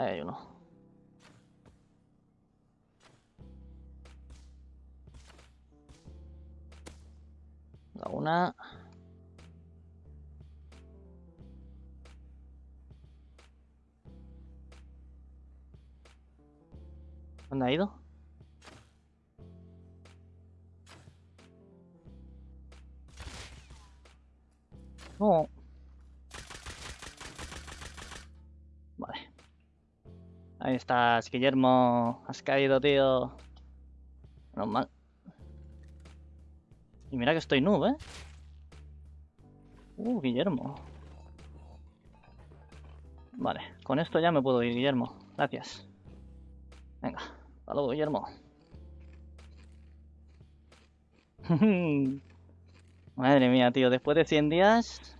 Ahí hay uno. La una. ¿Dónde ha ido? No. Vale. Ahí estás, Guillermo. Has caído, tío. Normal. Y mira que estoy noob, ¿eh? Uh, Guillermo. Vale, con esto ya me puedo ir, Guillermo. Gracias. Venga, hasta luego, Guillermo. Madre mía, tío, después de 100 días...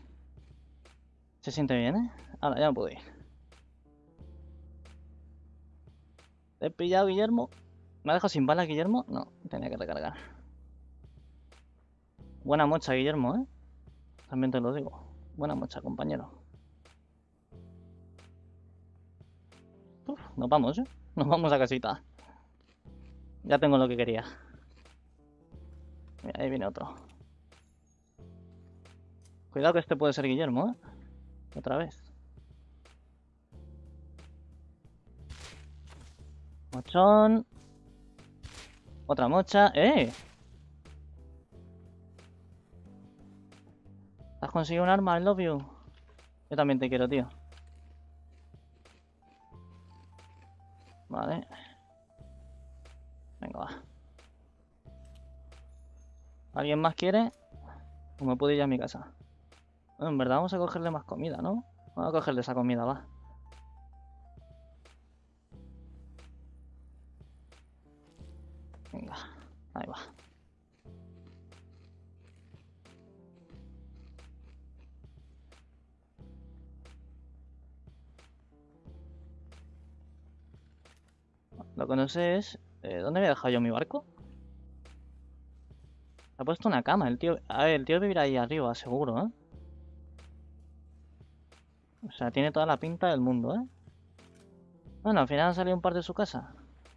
Se siente bien, ¿eh? Ahora ya me puedo ir. He pillado, Guillermo? ¿Me ha dejado sin balas, Guillermo? No, tenía que recargar. Buena mocha, Guillermo, ¿eh? También te lo digo. Buena mocha, compañero. Uf, nos vamos, ¿eh? Nos vamos a casita. Ya tengo lo que quería. Mira, ahí viene otro. Cuidado que este puede ser Guillermo, ¿eh? Otra vez. Mochón. Otra mocha. ¡Eh! ¿Has conseguido un arma? I love you. Yo también te quiero, tío. Vale. Venga, va. ¿Alguien más quiere? ¿O me puedo ir a mi casa? Bueno, en verdad vamos a cogerle más comida, ¿no? Vamos a cogerle esa comida, va. Venga, ahí va. Lo que no sé es... eh, ¿Dónde había dejado yo mi barco? Ha puesto una cama el tío. A ver, el tío vivirá ahí arriba, seguro, ¿eh? O sea, tiene toda la pinta del mundo, ¿eh? Bueno, al final ha salido un par de su casa.